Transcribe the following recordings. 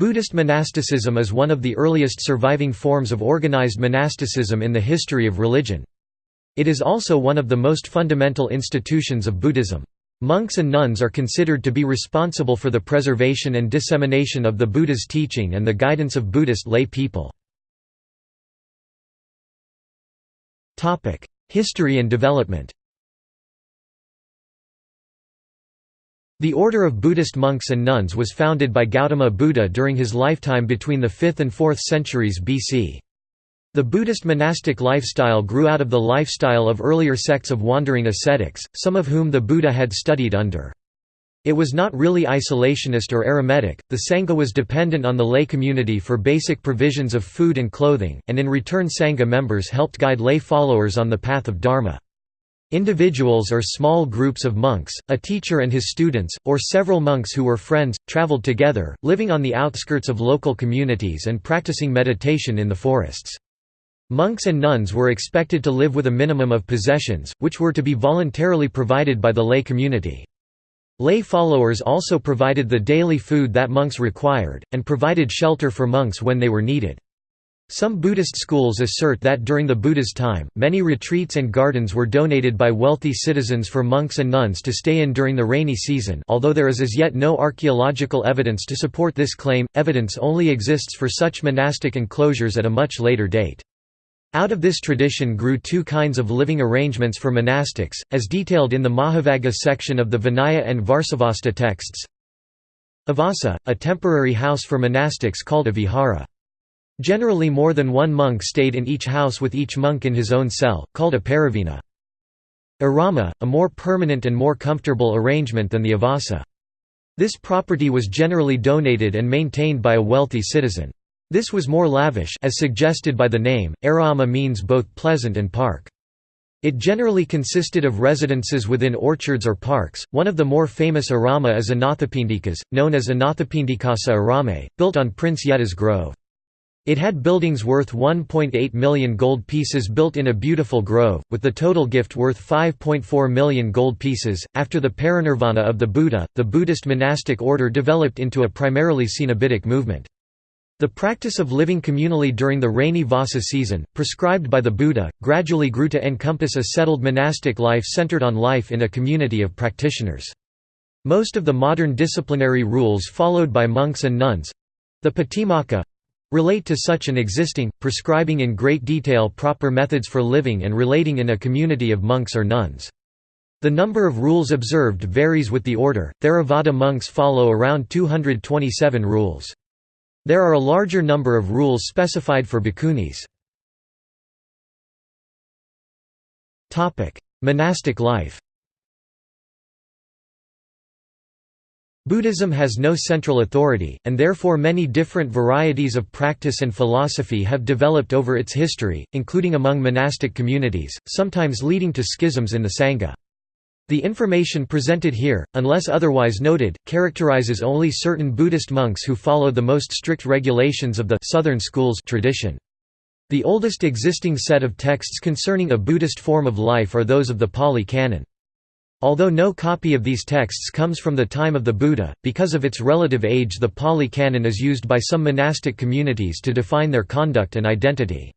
Buddhist monasticism is one of the earliest surviving forms of organized monasticism in the history of religion. It is also one of the most fundamental institutions of Buddhism. Monks and nuns are considered to be responsible for the preservation and dissemination of the Buddha's teaching and the guidance of Buddhist lay people. History and development The order of Buddhist monks and nuns was founded by Gautama Buddha during his lifetime between the 5th and 4th centuries BC. The Buddhist monastic lifestyle grew out of the lifestyle of earlier sects of wandering ascetics, some of whom the Buddha had studied under. It was not really isolationist or eremitic, the Sangha was dependent on the lay community for basic provisions of food and clothing, and in return Sangha members helped guide lay followers on the path of Dharma. Individuals or small groups of monks, a teacher and his students, or several monks who were friends, traveled together, living on the outskirts of local communities and practicing meditation in the forests. Monks and nuns were expected to live with a minimum of possessions, which were to be voluntarily provided by the lay community. Lay followers also provided the daily food that monks required, and provided shelter for monks when they were needed. Some Buddhist schools assert that during the Buddha's time, many retreats and gardens were donated by wealthy citizens for monks and nuns to stay in during the rainy season although there is as yet no archaeological evidence to support this claim, evidence only exists for such monastic enclosures at a much later date. Out of this tradition grew two kinds of living arrangements for monastics, as detailed in the Mahavagga section of the Vinaya and Varsavasta texts. Avasa, a temporary house for monastics called a vihara. Generally more than one monk stayed in each house with each monk in his own cell, called a parivena. Arama, a more permanent and more comfortable arrangement than the avasa. This property was generally donated and maintained by a wealthy citizen. This was more lavish as suggested by the name, arama means both pleasant and park. It generally consisted of residences within orchards or parks. One of the more famous arama is Anathapindikas, known as Anathapindikasa Arame, built on Prince Jeta's grove. It had buildings worth 1.8 million gold pieces built in a beautiful grove, with the total gift worth 5.4 million gold pieces. After the parinirvana of the Buddha, the Buddhist monastic order developed into a primarily Cenobitic movement. The practice of living communally during the rainy Vasa season, prescribed by the Buddha, gradually grew to encompass a settled monastic life centered on life in a community of practitioners. Most of the modern disciplinary rules followed by monks and nuns—the Patimokkha, relate to such an existing, prescribing in great detail proper methods for living and relating in a community of monks or nuns. The number of rules observed varies with the order, Theravada monks follow around 227 rules. There are a larger number of rules specified for bhikkhunis. Monastic life Buddhism has no central authority, and therefore many different varieties of practice and philosophy have developed over its history, including among monastic communities, sometimes leading to schisms in the Sangha. The information presented here, unless otherwise noted, characterizes only certain Buddhist monks who follow the most strict regulations of the Southern schools tradition. The oldest existing set of texts concerning a Buddhist form of life are those of the Pali Canon. Although no copy of these texts comes from the time of the Buddha, because of its relative age the Pali Canon is used by some monastic communities to define their conduct and identity.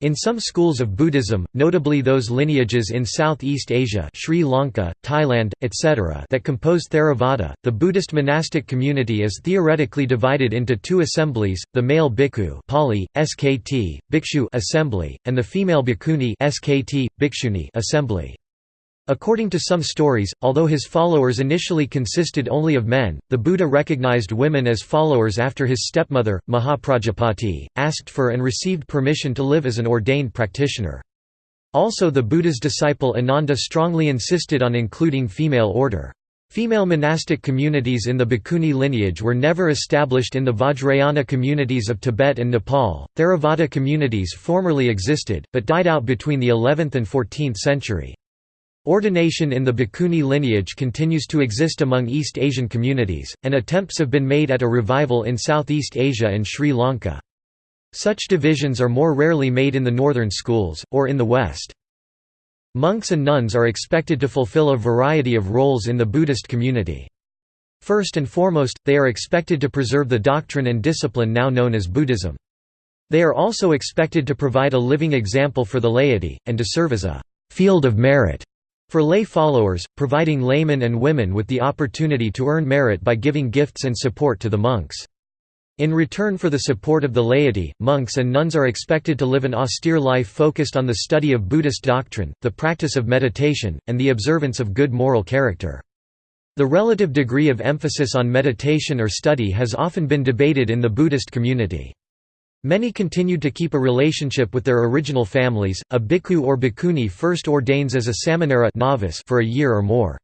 In some schools of Buddhism, notably those lineages in Southeast Asia Sri Lanka, Thailand, etc. that compose Theravada, the Buddhist monastic community is theoretically divided into two assemblies, the male bhikkhu Pali, SKT, bhikshu assembly, and the female bhikkhuni SKT, bhikshuni assembly. According to some stories, although his followers initially consisted only of men, the Buddha recognized women as followers after his stepmother, Mahaprajapati, asked for and received permission to live as an ordained practitioner. Also the Buddha's disciple Ananda strongly insisted on including female order. Female monastic communities in the Bhikkhuni lineage were never established in the Vajrayana communities of Tibet and Nepal. Theravada communities formerly existed, but died out between the 11th and 14th century. Ordination in the Bhikkhuni lineage continues to exist among East Asian communities, and attempts have been made at a revival in Southeast Asia and Sri Lanka. Such divisions are more rarely made in the northern schools, or in the West. Monks and nuns are expected to fulfill a variety of roles in the Buddhist community. First and foremost, they are expected to preserve the doctrine and discipline now known as Buddhism. They are also expected to provide a living example for the laity, and to serve as a «field of merit» for lay followers, providing laymen and women with the opportunity to earn merit by giving gifts and support to the monks. In return for the support of the laity, monks and nuns are expected to live an austere life focused on the study of Buddhist doctrine, the practice of meditation, and the observance of good moral character. The relative degree of emphasis on meditation or study has often been debated in the Buddhist community. Many continued to keep a relationship with their original families. A bhikkhu or bhikkhuni first ordains as a samanera novice for a year or more.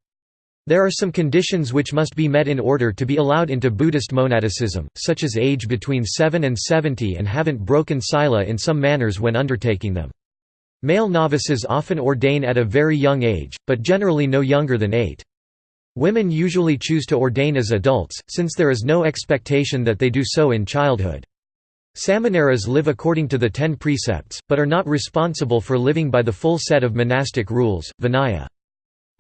There are some conditions which must be met in order to be allowed into Buddhist monasticism, such as age between 7 and 70 and haven't broken sila in some manners when undertaking them. Male novices often ordain at a very young age, but generally no younger than 8. Women usually choose to ordain as adults, since there is no expectation that they do so in childhood. Samaneras live according to the ten precepts, but are not responsible for living by the full set of monastic rules, Vinaya.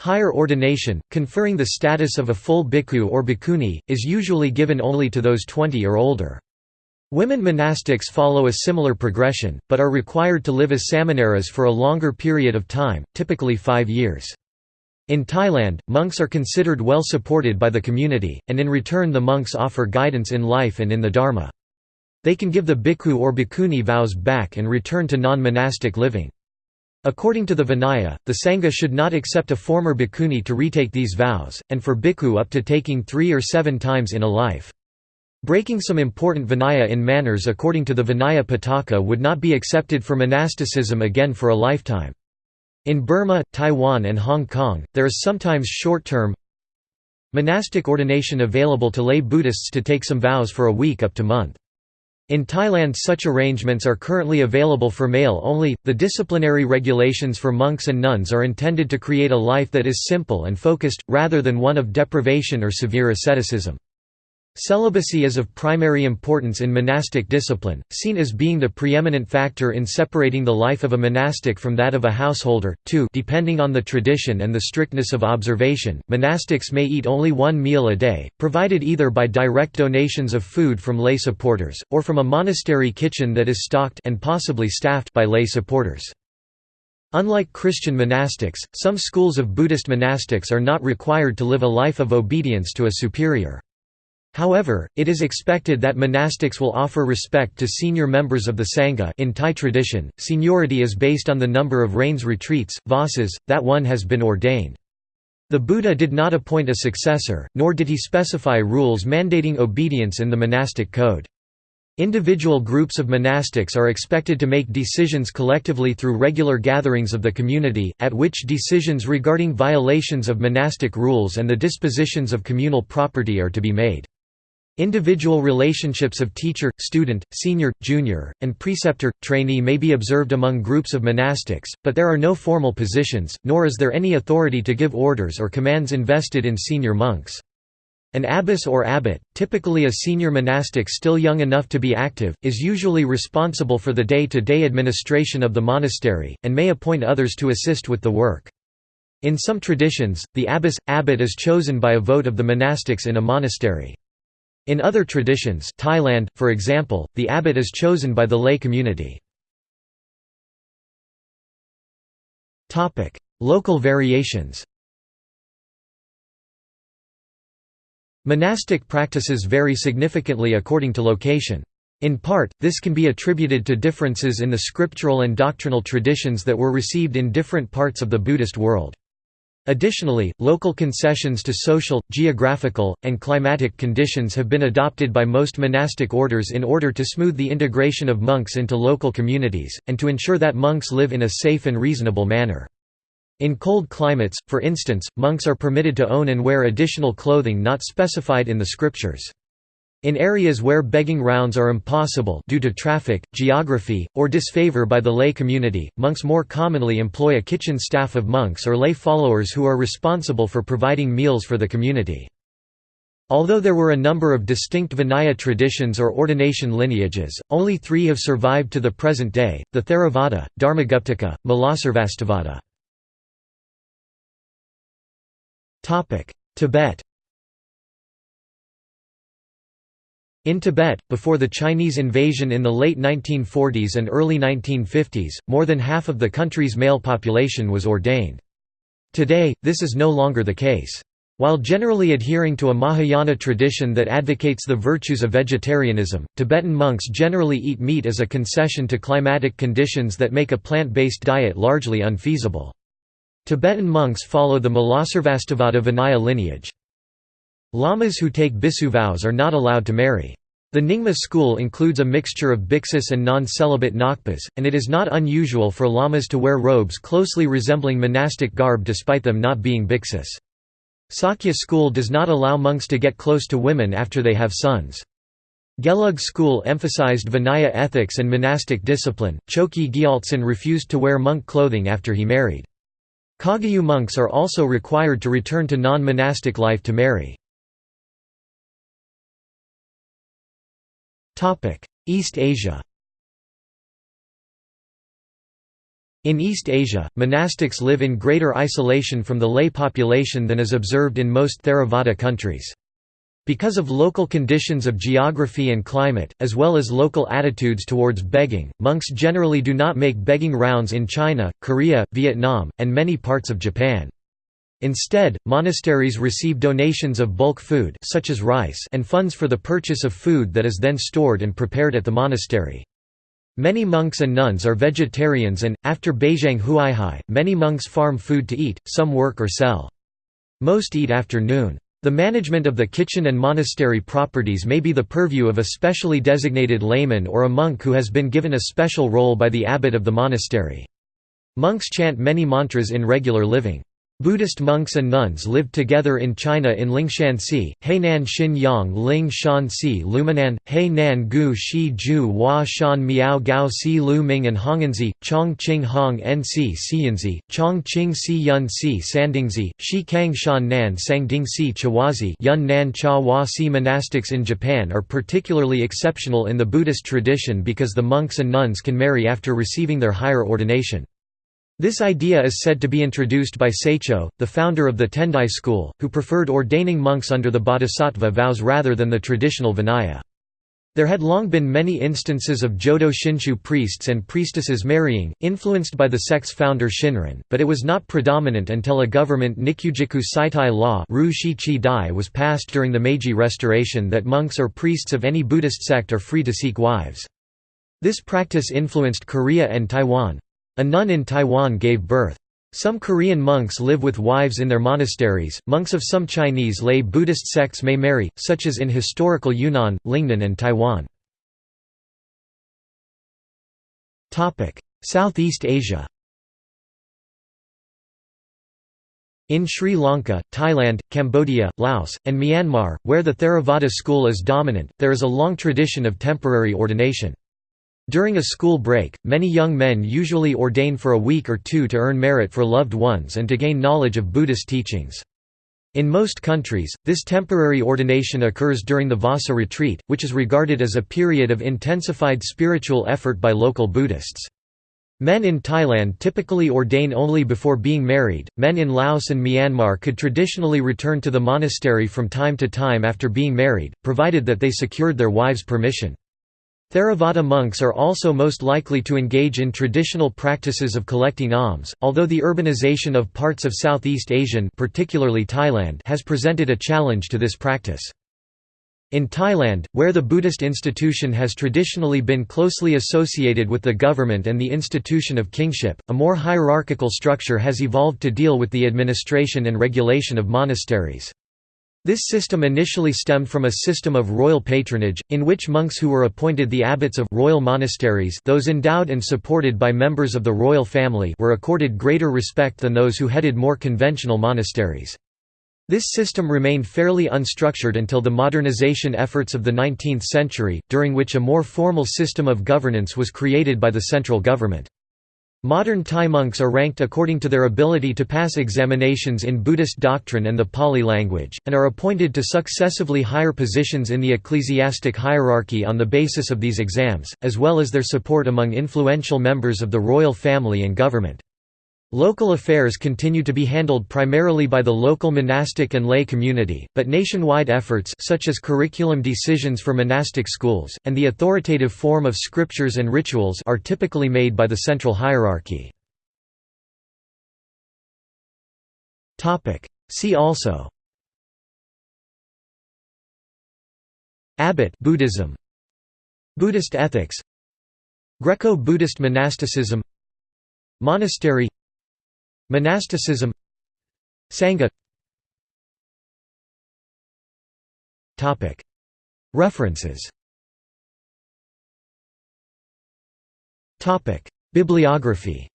Higher ordination, conferring the status of a full bhikkhu or bhikkhuni, is usually given only to those 20 or older. Women monastics follow a similar progression, but are required to live as samaneras for a longer period of time, typically five years. In Thailand, monks are considered well supported by the community, and in return the monks offer guidance in life and in the Dharma. They can give the bhikkhu or bhikkhuni vows back and return to non-monastic living. According to the Vinaya, the Sangha should not accept a former bhikkhuni to retake these vows, and for bhikkhu up to taking three or seven times in a life. Breaking some important Vinaya in manners according to the Vinaya Pitaka would not be accepted for monasticism again for a lifetime. In Burma, Taiwan and Hong Kong, there is sometimes short-term monastic ordination available to lay Buddhists to take some vows for a week up to month. In Thailand such arrangements are currently available for male only. The disciplinary regulations for monks and nuns are intended to create a life that is simple and focused, rather than one of deprivation or severe asceticism. Celibacy is of primary importance in monastic discipline, seen as being the preeminent factor in separating the life of a monastic from that of a householder. 2 Depending on the tradition and the strictness of observation, monastics may eat only one meal a day, provided either by direct donations of food from lay supporters, or from a monastery kitchen that is stocked and possibly staffed by lay supporters. Unlike Christian monastics, some schools of Buddhist monastics are not required to live a life of obedience to a superior. However, it is expected that monastics will offer respect to senior members of the Sangha in Thai tradition, seniority is based on the number of rains retreats, vasas, that one has been ordained. The Buddha did not appoint a successor, nor did he specify rules mandating obedience in the monastic code. Individual groups of monastics are expected to make decisions collectively through regular gatherings of the community, at which decisions regarding violations of monastic rules and the dispositions of communal property are to be made. Individual relationships of teacher, student, senior, junior, and preceptor, trainee may be observed among groups of monastics, but there are no formal positions, nor is there any authority to give orders or commands invested in senior monks. An abbess or abbot, typically a senior monastic still young enough to be active, is usually responsible for the day-to-day -day administration of the monastery, and may appoint others to assist with the work. In some traditions, the abbess, abbot is chosen by a vote of the monastics in a monastery. In other traditions Thailand, for example, the abbot is chosen by the lay community. Local variations Monastic practices vary significantly according to location. In part, this can be attributed to differences in the scriptural and doctrinal traditions that were received in different parts of the Buddhist world. Additionally, local concessions to social, geographical, and climatic conditions have been adopted by most monastic orders in order to smooth the integration of monks into local communities, and to ensure that monks live in a safe and reasonable manner. In cold climates, for instance, monks are permitted to own and wear additional clothing not specified in the scriptures. In areas where begging rounds are impossible due to traffic, geography, or disfavor by the lay community, monks more commonly employ a kitchen staff of monks or lay followers who are responsible for providing meals for the community. Although there were a number of distinct Vinaya traditions or ordination lineages, only three have survived to the present day, the Theravada, Dharmaguptaka, Mulasarvastivada. Tibet In Tibet, before the Chinese invasion in the late 1940s and early 1950s, more than half of the country's male population was ordained. Today, this is no longer the case. While generally adhering to a Mahayana tradition that advocates the virtues of vegetarianism, Tibetan monks generally eat meat as a concession to climatic conditions that make a plant-based diet largely unfeasible. Tibetan monks follow the Mulasarvastivada Vinaya lineage. Lamas who take bhikkhu vows are not allowed to marry. The Nyingma school includes a mixture of bhiksus and non-celibate ngakpas, and it is not unusual for lamas to wear robes closely resembling monastic garb despite them not being bhiksus. Sakya school does not allow monks to get close to women after they have sons. Gelug school emphasized Vinaya ethics and monastic discipline. Chokyi Gyaltsen refused to wear monk clothing after he married. Kagyu monks are also required to return to non-monastic life to marry. East Asia In East Asia, monastics live in greater isolation from the lay population than is observed in most Theravada countries. Because of local conditions of geography and climate, as well as local attitudes towards begging, monks generally do not make begging rounds in China, Korea, Vietnam, and many parts of Japan. Instead, monasteries receive donations of bulk food such as rice and funds for the purchase of food that is then stored and prepared at the monastery. Many monks and nuns are vegetarians and, after Baizhang Huaihai, many monks farm food to eat, some work or sell. Most eat after noon. The management of the kitchen and monastery properties may be the purview of a specially designated layman or a monk who has been given a special role by the abbot of the monastery. Monks chant many mantras in regular living. Buddhist monks and nuns lived together in China in Lingshan Lingshanxi, Hainan Xin Yang Ling Shan Si Luminan, Hainan Gu Shi Ju Hua Shan Miao Gao Si Lu Ming and Honganzi, Chong Qing Hong Nc Xianzi, Chong Qing Si Yun Si Sandingzi, Shi Kang Shan Nan Sangding Si Chawazi Yun Nan Cha Hua Si Monastics in Japan are particularly exceptional in the Buddhist tradition because the monks and nuns can marry after receiving their higher ordination. This idea is said to be introduced by Saicho, the founder of the Tendai school, who preferred ordaining monks under the bodhisattva vows rather than the traditional Vinaya. There had long been many instances of Jodo Shinshu priests and priestesses marrying, influenced by the sect's founder Shinran, but it was not predominant until a government Nikujiki Saitai law was passed during the Meiji Restoration that monks or priests of any Buddhist sect are free to seek wives. This practice influenced Korea and Taiwan. A nun in Taiwan gave birth. Some Korean monks live with wives in their monasteries. Monks of some Chinese lay Buddhist sects may marry, such as in historical Yunnan, Lingnan, and Taiwan. Topic: Southeast Asia. In Sri Lanka, Thailand, Cambodia, Laos, and Myanmar, where the Theravada school is dominant, there is a long tradition of temporary ordination. During a school break, many young men usually ordain for a week or two to earn merit for loved ones and to gain knowledge of Buddhist teachings. In most countries, this temporary ordination occurs during the Vassa retreat, which is regarded as a period of intensified spiritual effort by local Buddhists. Men in Thailand typically ordain only before being married. Men in Laos and Myanmar could traditionally return to the monastery from time to time after being married, provided that they secured their wives' permission. Theravada monks are also most likely to engage in traditional practices of collecting alms, although the urbanization of parts of Southeast Asian particularly Thailand has presented a challenge to this practice. In Thailand, where the Buddhist institution has traditionally been closely associated with the government and the institution of kingship, a more hierarchical structure has evolved to deal with the administration and regulation of monasteries. This system initially stemmed from a system of royal patronage, in which monks who were appointed the abbots of royal monasteries those endowed and supported by members of the royal family were accorded greater respect than those who headed more conventional monasteries. This system remained fairly unstructured until the modernization efforts of the 19th century, during which a more formal system of governance was created by the central government. Modern Thai monks are ranked according to their ability to pass examinations in Buddhist doctrine and the Pali language, and are appointed to successively higher positions in the ecclesiastic hierarchy on the basis of these exams, as well as their support among influential members of the royal family and government. Local affairs continue to be handled primarily by the local monastic and lay community, but nationwide efforts such as curriculum decisions for monastic schools, and the authoritative form of scriptures and rituals are typically made by the central hierarchy. See also Abbot Buddhism Buddhist ethics Greco-Buddhist monasticism Monastery Monasticism Sangha References Bibliography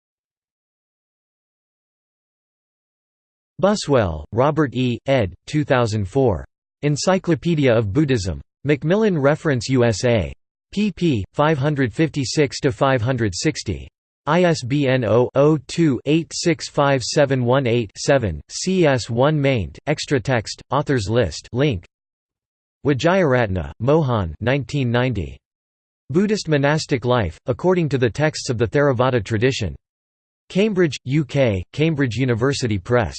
Buswell, Robert E., ed. 2004. Encyclopedia of Buddhism. Macmillan Reference USA. pp. 556–560. ISBN 0-02-865718-7, CS1 maint, extra text, authors list link. Wijayaratna, Mohan 1990. Buddhist Monastic Life, According to the Texts of the Theravada Tradition. Cambridge, UK, Cambridge University Press.